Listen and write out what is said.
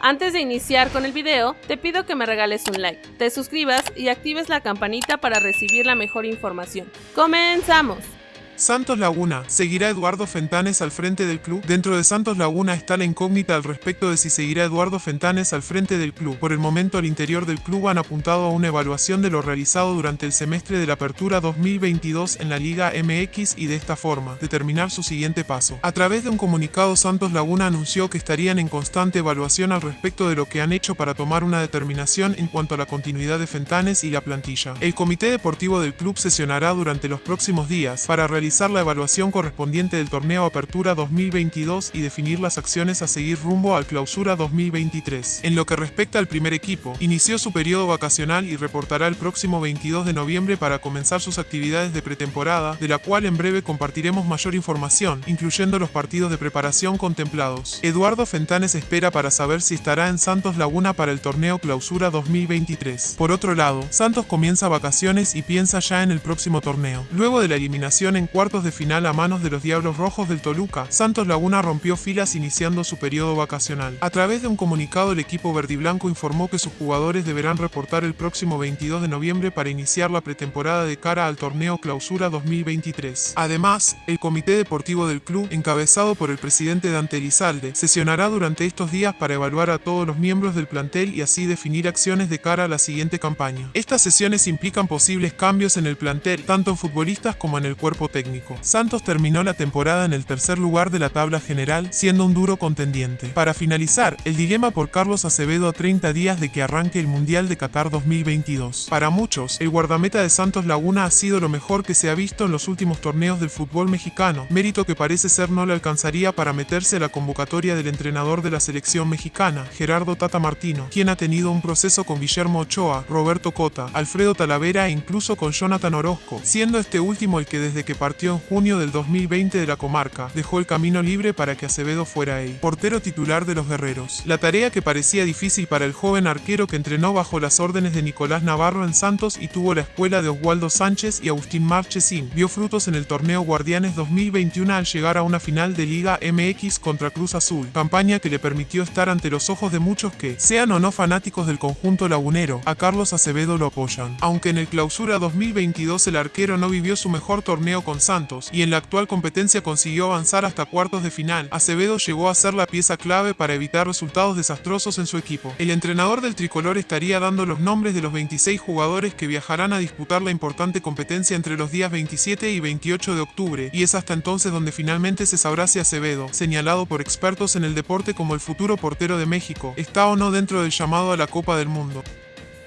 Antes de iniciar con el video, te pido que me regales un like, te suscribas y actives la campanita para recibir la mejor información. ¡Comenzamos! Santos Laguna. ¿Seguirá Eduardo Fentanes al frente del club? Dentro de Santos Laguna está la incógnita al respecto de si seguirá Eduardo Fentanes al frente del club. Por el momento al interior del club han apuntado a una evaluación de lo realizado durante el semestre de la apertura 2022 en la Liga MX y de esta forma, determinar su siguiente paso. A través de un comunicado Santos Laguna anunció que estarían en constante evaluación al respecto de lo que han hecho para tomar una determinación en cuanto a la continuidad de Fentanes y la plantilla. El comité deportivo del club sesionará durante los próximos días para realizar la evaluación correspondiente del torneo Apertura 2022 y definir las acciones a seguir rumbo al Clausura 2023. En lo que respecta al primer equipo, inició su periodo vacacional y reportará el próximo 22 de noviembre para comenzar sus actividades de pretemporada, de la cual en breve compartiremos mayor información, incluyendo los partidos de preparación contemplados. Eduardo Fentanes espera para saber si estará en Santos Laguna para el torneo Clausura 2023. Por otro lado, Santos comienza vacaciones y piensa ya en el próximo torneo. Luego de la eliminación en cuartos de final a manos de los Diablos Rojos del Toluca, Santos Laguna rompió filas iniciando su periodo vacacional. A través de un comunicado el equipo verdiblanco informó que sus jugadores deberán reportar el próximo 22 de noviembre para iniciar la pretemporada de cara al torneo Clausura 2023. Además, el comité deportivo del club, encabezado por el presidente Dante Elizalde, sesionará durante estos días para evaluar a todos los miembros del plantel y así definir acciones de cara a la siguiente campaña. Estas sesiones implican posibles cambios en el plantel, tanto en futbolistas como en el cuerpo técnico. Santos terminó la temporada en el tercer lugar de la tabla general, siendo un duro contendiente. Para finalizar, el dilema por Carlos Acevedo a 30 días de que arranque el Mundial de Qatar 2022. Para muchos, el guardameta de Santos Laguna ha sido lo mejor que se ha visto en los últimos torneos del fútbol mexicano, mérito que parece ser no le alcanzaría para meterse a la convocatoria del entrenador de la selección mexicana, Gerardo Tata Martino, quien ha tenido un proceso con Guillermo Ochoa, Roberto Cota, Alfredo Talavera e incluso con Jonathan Orozco, siendo este último el que desde que partió en junio del 2020 de la comarca, dejó el camino libre para que Acevedo fuera el portero titular de los guerreros. La tarea que parecía difícil para el joven arquero que entrenó bajo las órdenes de Nicolás Navarro en Santos y tuvo la escuela de Oswaldo Sánchez y Agustín Marchesín, vio frutos en el torneo Guardianes 2021 al llegar a una final de Liga MX contra Cruz Azul, campaña que le permitió estar ante los ojos de muchos que, sean o no fanáticos del conjunto lagunero, a Carlos Acevedo lo apoyan. Aunque en el clausura 2022 el arquero no vivió su mejor torneo con Santos, y en la actual competencia consiguió avanzar hasta cuartos de final, Acevedo llegó a ser la pieza clave para evitar resultados desastrosos en su equipo. El entrenador del tricolor estaría dando los nombres de los 26 jugadores que viajarán a disputar la importante competencia entre los días 27 y 28 de octubre, y es hasta entonces donde finalmente se sabrá si Acevedo, señalado por expertos en el deporte como el futuro portero de México, está o no dentro del llamado a la Copa del Mundo.